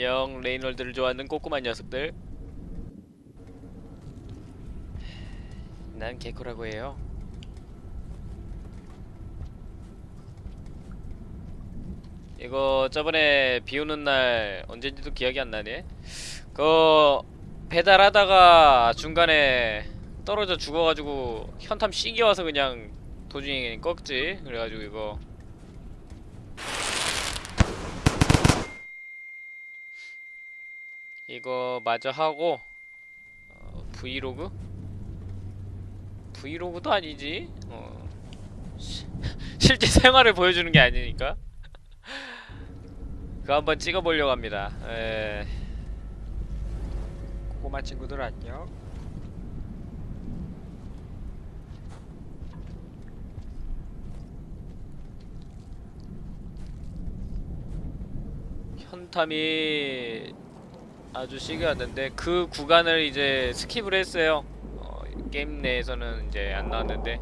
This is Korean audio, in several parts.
안녕 레이놀드를 좋아하는 꼬꼬만 녀석들. 난 개코라고 해요. 이거 저번에 비 오는 날 언젠지도 기억이 안 나네. 그 배달하다가 중간에 떨어져 죽어가지고 현탐 씩이 와서 그냥 도중에 꺾지. 그래가지고 이거 이거 마저 하고 어, 브이로그? 브이로그도 아니지 어. 시- 실제 생활을 보여주는 게 아니니까 그거 한번 찍어보려고 합니다 에... 꼬마 친구들 안녕. 현탐이 아주 시기였는데 그 구간을 이제 skip을 했어요. 어, 게임 내에서는 이제 안 나왔는데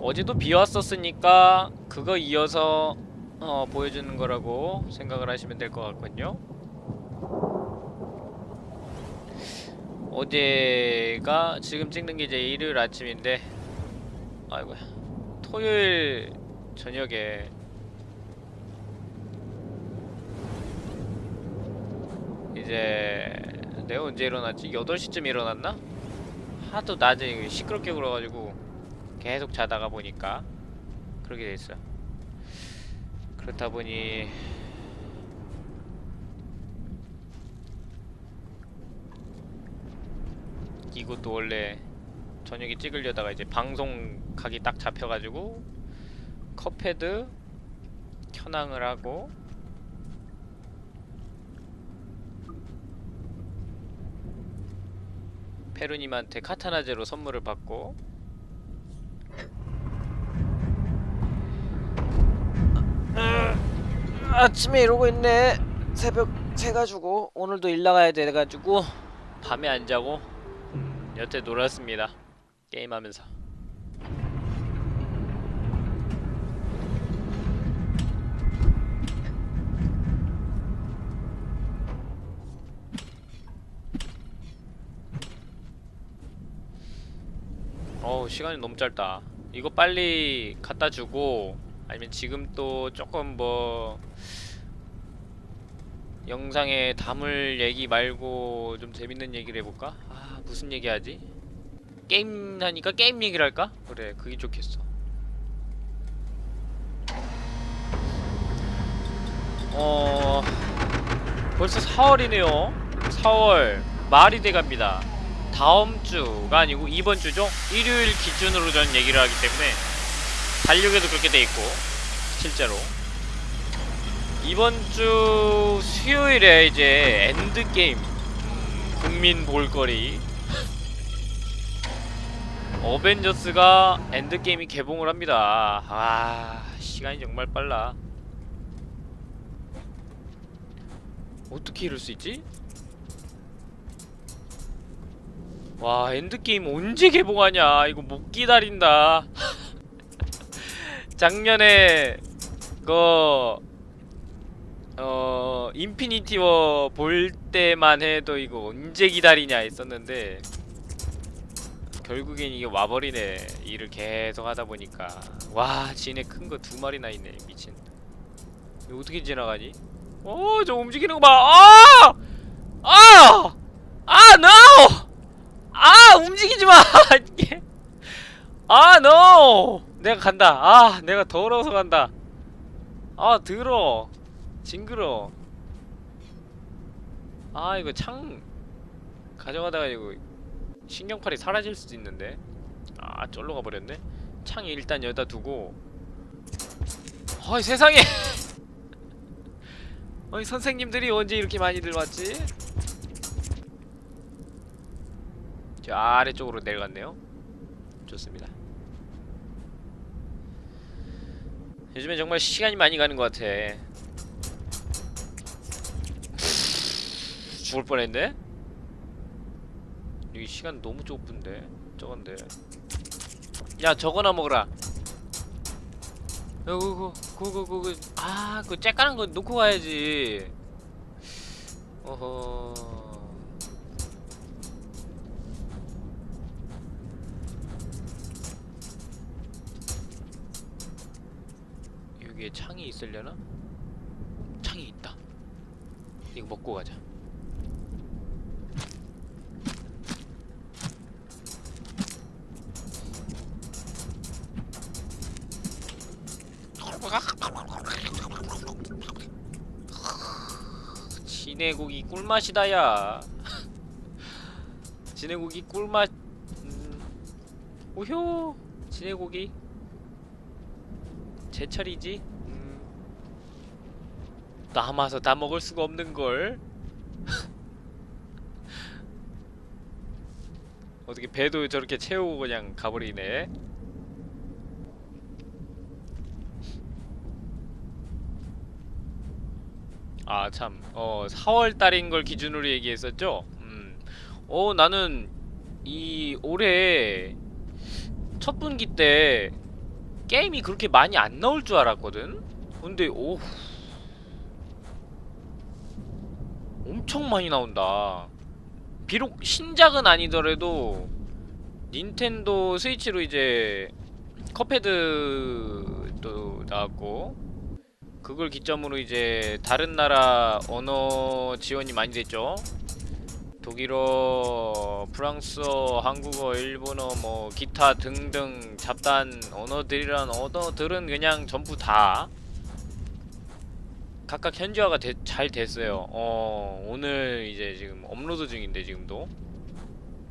어제도 비 왔었으니까 그거 이어서 어, 보여주는 거라고 생각을 하시면 될 것 같군요. 어제가 지금 찍는 게 이제 일요일 아침인데 아이고야 토요일 저녁에 이제 내가 언제 일어났지? 8시쯤 일어났나? 하도 낮에 시끄럽게 굴어가지고 계속 자다가 보니까 그렇게 됐어 그렇다 보니 이것도 원래 저녁에 찍으려다가 이제 방송 각이 딱 잡혀가지고 컵패드 켜낭을 하고 페루님한테 카타나제로 선물을 받고 아침에 이러고 있네. 새벽 새가지고 오늘도 일 나가야 돼가지고 밤에 안 자고 여태 놀았습니다. 게임하면서 시간이 너무 짧다 이거 빨리 갖다 주고 아니면 지금 또 조금 뭐 영상에 담을 얘기 말고 좀 재밌는 얘기를 해볼까? 아 무슨 얘기 하지? 게임 하니까 게임 얘기를 할까? 그래 그게 좋겠어 어... 벌써 4월이네요 4월 말이 돼갑니다 다음 주가 아니고 이번 주죠? 일요일 기준으로 저는 얘기를 하기 때문에 달력에도 그렇게 돼 있고 실제로 이번 주 수요일에 이제 엔드게임 음, 국민 볼거리 어벤져스가 엔드게임이 개봉을 합니다 아 시간이 정말 빨라 어떻게 이럴 수 있지? 와 엔드게임 언제 개봉하냐 이거 못 기다린다 작년에 그 어... 인피니티 워 볼 때만 해도 이거 언제 기다리냐 했었는데 결국엔 이게 와버리네 일을 계속 하다 보니까 와 지네 큰거 두 마리나 있네 미친 이거 어떻게 지나가니? 어저 움직이는 거 봐! 아! 아! 아! NO! 아! 움직이지 마! 아! NO! 내가 간다. 아! 내가 더러워서 간다. 아! 더러워. 징그러. 아! 이거 창 가져가다가 이거 신경팔이 사라질 수도 있는데 아! 쫄러 가버렸네? 창 일단 여기다 두고 어이 세상에! 어이 선생님들이 언제 이렇게 많이들 왔지? 저 아래쪽으로 내려갔네요. 좋습니다. 요즘에 정말 시간이 많이 가는 것 같아. 죽을 뻔했네? 여기 시간 너무 좁은데 저건데. 야 저거나 먹어라. 그거 그거 그거 아그 쬐까는 거 놓고 가야지. 어허 여기에 창이 있다. 이거 먹고 가자. 진해고기 꿀맛이다 야. 진해고기 꿀맛. 음. 오효 진해고기 제철이지? 음. 남아서 다 먹을 수가 없는걸. 어떻게 배도 저렇게 채우고 그냥 가버리네. 아 참, 어 4월 달인 걸 기준으로 얘기했었죠. 음, 어 나는 이 올해 첫 분기 때 게임이 그렇게 많이 안 나올 줄 알았거든. 근데 오 엄청 많이 나온다. 비록 신작은 아니더라도 닌텐도 스위치로 이제 컵헤드도 나왔고 그걸 기점으로 이제 다른 나라 언어 지원이 많이 됐죠. 독일어, 프랑스어, 한국어, 일본어, 뭐 기타 등등 잡단 언어들이란 언어들은 그냥 전부 다 각각 현지화가 되- 잘 됐어요. 어, 오늘 이제 지금 업로드 중인데 지금도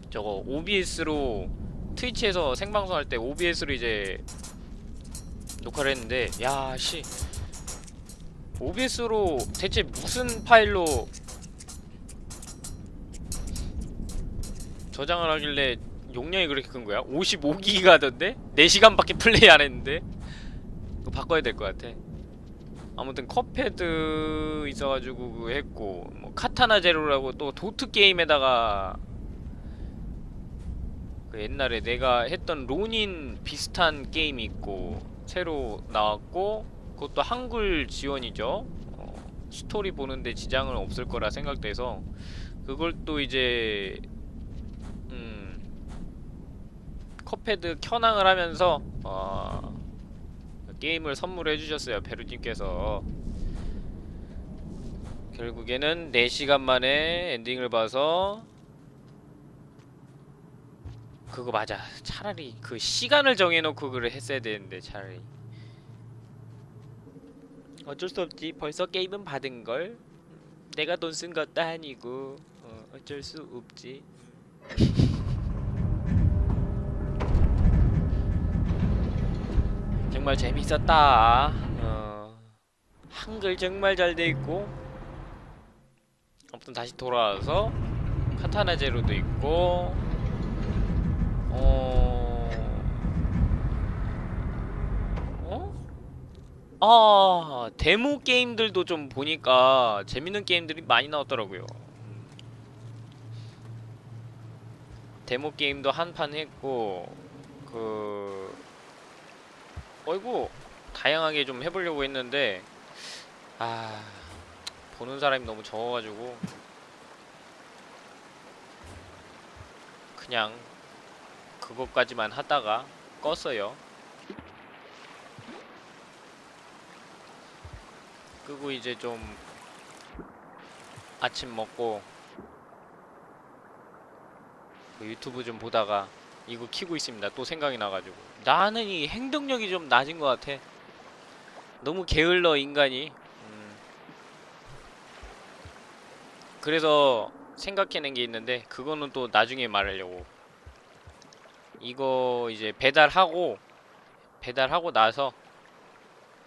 저거 OBS로 트위치에서 생방송 할 때 OBS로 이제 녹화를 했는데 야 씨. OBS로 대체 무슨 파일로 저장을 하길래 용량이 그렇게 큰 거야? 55기가던데? 4시간밖에 플레이 안 했는데? 이거 바꿔야 될 것 같아. 아무튼 컵헤드 있어가지고 그거 했고 뭐 카타나 제로라고 또 도트 게임에다가 그 옛날에 내가 했던 로닌 비슷한 게임이 있고 새로 나왔고 그것도 한글 지원이죠. 어, 스토리 보는데 지장은 없을 거라 생각돼서 그걸 또 이제 음, 컵헤드 켠왕을 하면서 어, 게임을 선물해 주셨어요 베루님께서. 결국에는 4시간 만에 엔딩을 봐서 그거 맞아. 차라리 그 시간을 정해놓고 그걸 했어야 되는데 차라리. 어쩔 수 없지. 벌써 게임은 받은걸. 내가 돈 쓴 것도 아니고 어, 어쩔 수 없지 정말 재밌었다 어, 한글 정말 잘 돼있고 아무튼 다시 돌아와서 카타나 제로도 있고 어... 어? 아 데모 게임들도 좀 보니까 재밌는 게임들이 많이 나왔더라고요. 데모 게임도 한 판 했고 그 어이구 다양하게 좀 해보려고 했는데 아 보는 사람이 너무 적어가지고 그냥 그것까지만 하다가 껐어요. 끄고 이제 좀 아침 먹고 그 유튜브 좀 보다가 이거 키고 있습니다. 또 생각이 나가지고 나는 이 행동력이 좀 낮은 것 같아. 너무 게을러 인간이. 음. 그래서 생각해낸 게 있는데 그거는 또 나중에 말하려고. 이거 이제 배달하고 배달하고 나서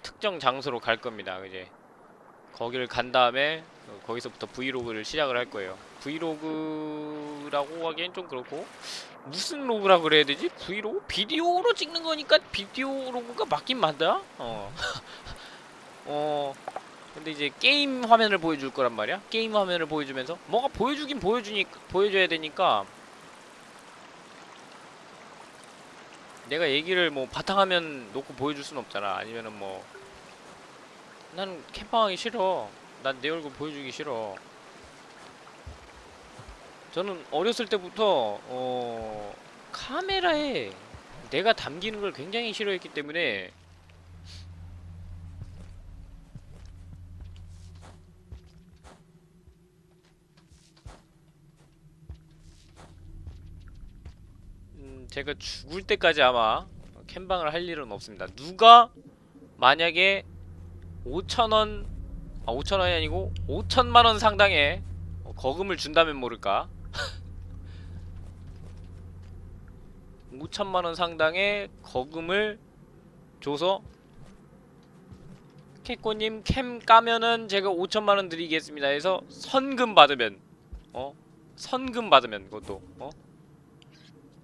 특정 장소로 갈 겁니다. 이제 거기를 간 다음에 어, 거기서부터 브이로그를 시작을 할 거예요. 브이로그라고 하기엔 좀 그렇고 무슨 로그라 그래야 되지? 브이로그? 비디오로 찍는 거니까 video log가 맞긴 맞다. 어. 어. 근데 이제 게임 화면을 보여줄 거란 말이야. 게임 화면을 보여주면서 뭐가 보여주긴 보여주니 보여줘야 되니까 내가 얘기를 뭐 바탕화면 놓고 보여줄 순 없잖아. 아니면은 뭐 나는 캠방하기 싫어. 난 내 얼굴 보여주기 싫어. 저는 어렸을 때부터 어 카메라에 내가 담기는 걸 굉장히 싫어했기 때문에 음, 제가 죽을 때까지 아마 캠방을 할 일은 없습니다. 누가 만약에 5천원 아 5천원이 아니고 5천만원 상당의 어, 거금을 준다면 모를까 5천만원 상당의 거금을 줘서 캐코님 캠 까면은 제가 5천만원 드리겠습니다 해서 선금 받으면 어? 선금 받으면 그것도 어?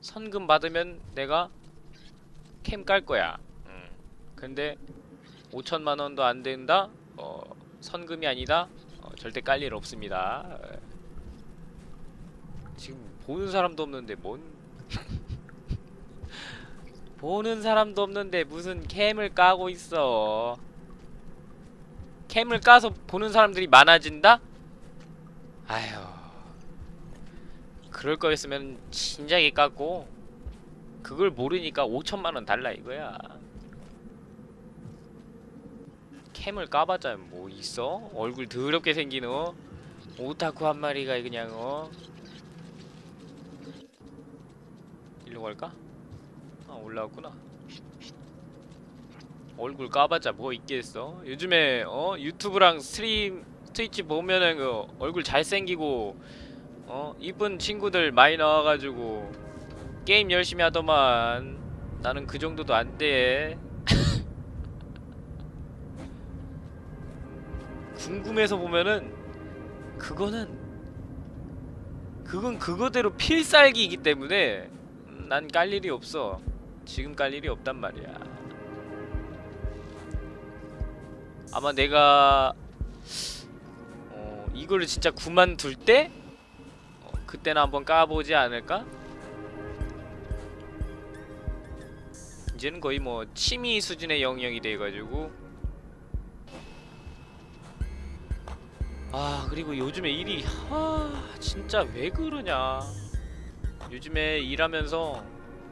선금 받으면 내가 캠 깔 거야 음. 근데 5천만원도 안 된다? 어, 선금이 아니다? 어, 절대 깔 일 없습니다 에. 지금 보는 사람도 없는데 뭔 보는 사람도 없는데 무슨 캠을 까고 있어 캠을 까서 보는 사람들이 많아진다? 아휴 그럴 거였으면 진작에 깠고 그걸 모르니까 5천만원 달라 이거야 캠을 까봤자 뭐 있어? 얼굴 더럽게 생긴 어? 오타쿠 한 마리가 그냥 어? 일로 갈까? 아 올라왔구나 얼굴 까봤자 뭐 있겠어? 요즘에 어 유튜브랑 stream 트위치 보면은 그 얼굴 잘생기고 어 이쁜 친구들 많이 나와가지고 게임 열심히 하더만 나는 그 정도도 안돼 궁금해서 보면은 그거는 그건 그거대로 필살기이기 때문에 난 깔 일이 없어 지금 깔 일이 없단 말이야 아마 내가 어, 이거를 진짜 그만둘 때 어, 그때는 한번 까보지 않을까? 이제는 거의 뭐 취미 수준의 영역이 돼가지고 아 그리고 요즘에 일이 하 진짜 왜 그러냐. 요즘에 일하면서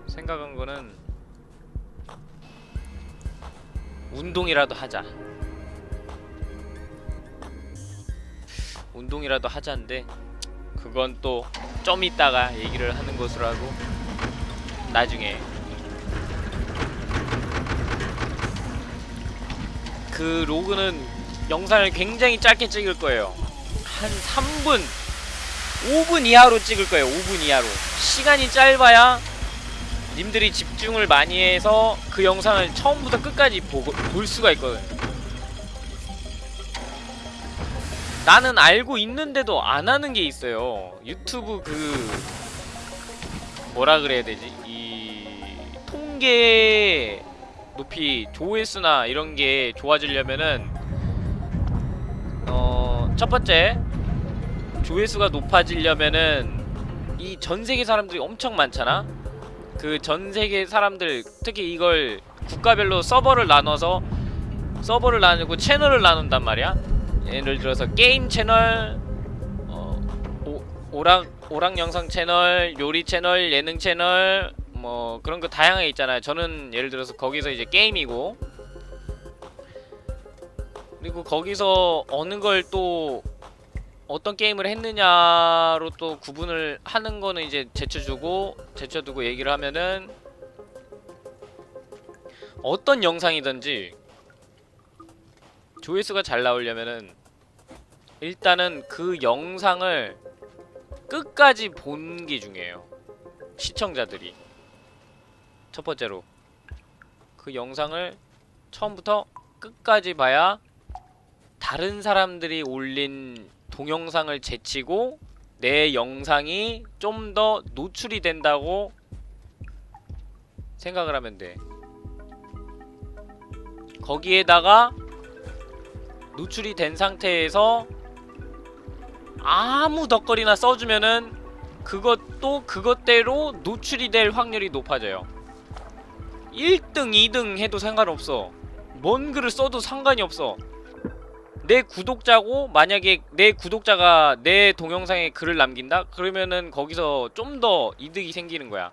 생각한 거는 운동이라도 하자. 운동이라도 하자인데 그건 또좀 이따가 얘기를 하는 것으로 하고 나중에 그 로그는 영상을 굉장히 짧게 찍을 거예요. 한 3분 5분 이하로 찍을 거예요 5분 이하로. 시간이 짧아야 님들이 집중을 많이 해서 그 영상을 처음부터 끝까지 보고, 볼 수가 있거든 나는 알고 있는데도 안 하는 게 있어요. 유튜브 그 뭐라 그래야 되지? 이 통계 높이 조회수나 이런 게 좋아지려면은 어, 첫 번째 조회수가 높아지려면은 이 전 세계 사람들이 엄청 많잖아. 그 전 세계 사람들 특히 이걸 국가별로 서버를 나눠서 서버를 나누고 채널을 나눈단 말이야. 예를 들어서 게임 채널, 어, 오, 오락 오락 영상 채널, 요리 채널, 예능 채널, 뭐 그런 거 다양하게 있잖아요. 저는 예를 들어서 거기서 이제 게임이고 그리고 거기서 어느 걸 또 어떤 게임을 했느냐로 또 구분을 하는 거는 이제 제쳐주고 제쳐두고 얘기를 하면은 어떤 영상이든지 조회수가 잘 나오려면은 일단은 그 영상을 끝까지 본 게 중요해요. 시청자들이. 첫 번째로 그 영상을 처음부터 끝까지 봐야 다른 사람들이 올린 동영상을 제치고 내 영상이 좀 더 노출이 된다고 생각을 하면 돼. 거기에다가 노출이 된 상태에서 아무 덧거리나 써주면은 그것도 그것대로 노출이 될 확률이 높아져요. 1등 2등 해도 상관없어 뭔 글을 써도 상관이 없어 내 구독자고 만약에 내 구독자가 내 동영상에 글을 남긴다? 그러면은 거기서 좀 더 이득이 생기는 거야.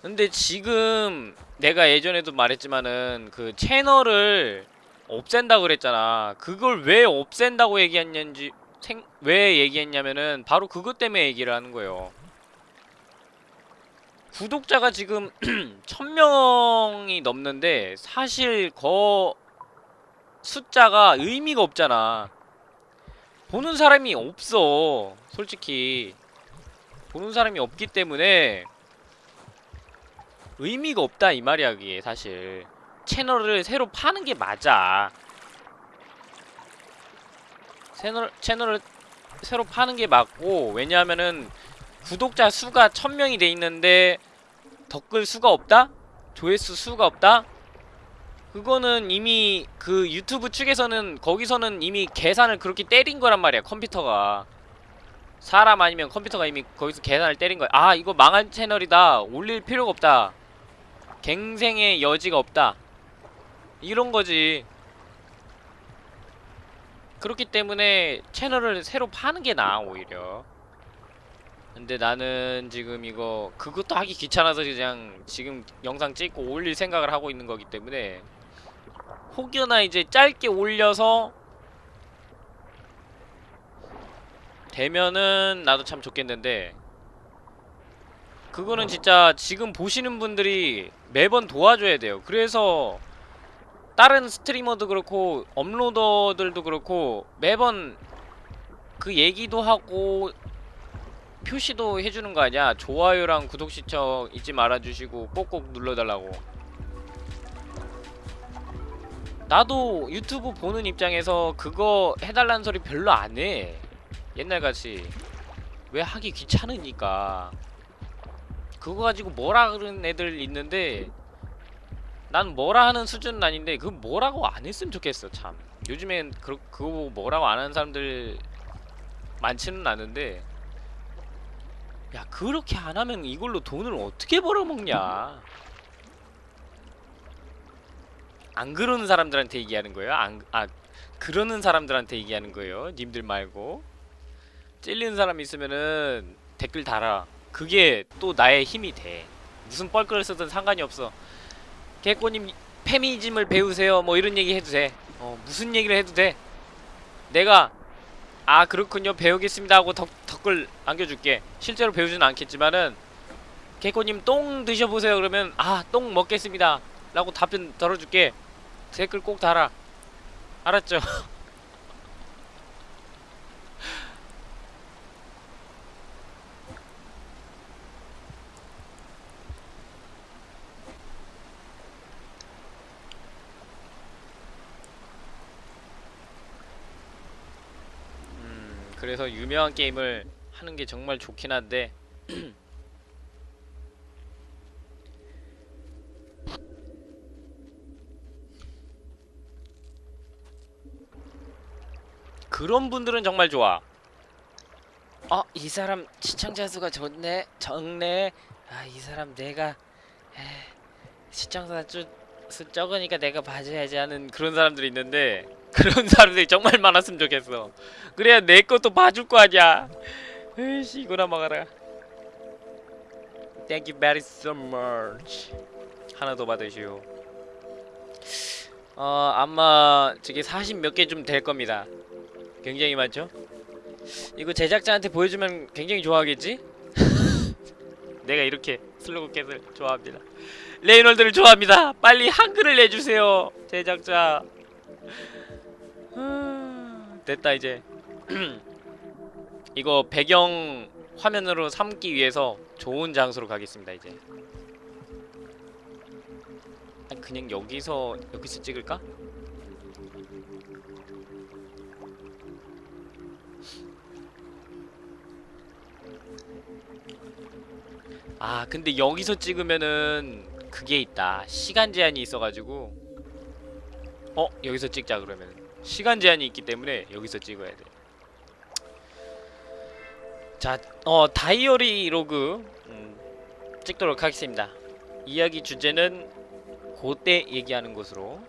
근데 지금 내가 예전에도 말했지만은 그 채널을 없앤다 그랬잖아. 그걸 왜 없앤다고 얘기했냐는지 생, 왜 얘기했냐면은 바로 그것 때문에 얘기를 하는 거예요. 구독자가 지금 1000명이 넘는데 사실 거 숫자가 의미가 없잖아. 보는 사람이 없어. 솔직히. 보는 사람이 없기 때문에 의미가 없다 이 말이야 그게 사실. 채널을 새로 파는 게 맞아. 채널, 채널을 새로 파는 게 맞고 왜냐하면은 구독자 수가 1000명이 돼 있는데 댓글 수가 없다? 조회수 수가 없다? 그거는 이미 그 유튜브 측에서는 거기서는 이미 계산을 그렇게 때린 거란 말이야 컴퓨터가. 사람 아니면 컴퓨터가 이미 거기서 계산을 때린 거야. 아 이거 망한 채널이다. 올릴 필요가 없다. 갱생의 여지가 없다. 이런 거지. 그렇기 때문에 채널을 새로 파는 게 나아 오히려. 근데 나는 지금 이거 그것도 하기 귀찮아서 그냥 지금 영상 찍고 올릴 생각을 하고 있는 거기 때문에 혹여나 이제 짧게 올려서 되면은 나도 참 좋겠는데 그거는 진짜 지금 보시는 분들이 매번 도와줘야 돼요. 그래서 다른 스트리머도 그렇고 업로더들도 그렇고 매번 그 얘기도 하고 표시도 해주는 거 아니야? 좋아요랑 구독 시청 잊지 말아주시고 꼭꼭 눌러달라고 나도 유튜브 보는 입장에서 그거 해달라는 소리 별로 안해. 옛날같이. 왜 하기 귀찮으니까. 그거 가지고 뭐라 그러는 애들 있는데 난 뭐라 하는 수준은 아닌데 그 뭐라고 안 했으면 좋겠어 참. 요즘엔 그, 그거 보고 뭐라고 안 하는 사람들 많지는 않은데. 야 그렇게 안 하면 이걸로 돈을 어떻게 벌어먹냐 안 그러는 사람들한테 얘기하는 거예요? 안, 아 그러는 사람들한테 얘기하는 거예요? 님들 말고? 찔리는 사람 있으면은 댓글 달아. 그게 또 나의 힘이 돼. 무슨 뻘글을 쓰든 상관이 없어. 개꼬님 페미니즘을 배우세요. 뭐 이런 얘기 해도 돼. 어, 무슨 얘기를 해도 돼. 내가 아 그렇군요. 배우겠습니다 하고 덕, 댓글 남겨줄게. 실제로 배우지는 않겠지만은 개코님 똥 드셔보세요. 그러면 아 똥 먹겠습니다. 라고 답변 들어줄게 댓글 꼭 달아 알았죠? 음 그래서 유명한 게임을 하는 게 정말 좋긴 한데 그런 분들은 정말 좋아. 어, 이 사람 시청자 수가 좋네, 적네. 아, 이 사람 내가 에, 시청자 수, 수 적으니까 내가 봐줘야지 하는 그런 사람들이 있는데 그런 사람들이 정말 많았으면 좋겠어. 그래야 내 것도 봐줄 거 아니야. 에이씨, 이거나 먹어라. Thank you very so much. 하나 더 받으시오. 어, 아마 저게 40 몇 개 좀 될 겁니다. 굉장히 많죠? 이거 제작자한테 보여주면 굉장히 좋아하겠지? 내가 이렇게 슬로우캣을 좋아합니다 레이놀드를 좋아합니다 빨리 한글을 내주세요 제작자 됐다 이제 이거 배경 화면으로 삼기 위해서 좋은 장소로 가겠습니다 이제 아니, 그냥 여기서 여기서 찍을까? 아 근데 여기서 찍으면은 그게 있다. 시간 제한이 있어가지고. 어? 여기서 찍자 그러면 시간 제한이 있기 때문에 여기서 찍어야 돼. 자, 어 다이어리 로그 음, 찍도록 하겠습니다. 이야기 주제는 그때 얘기하는 것으로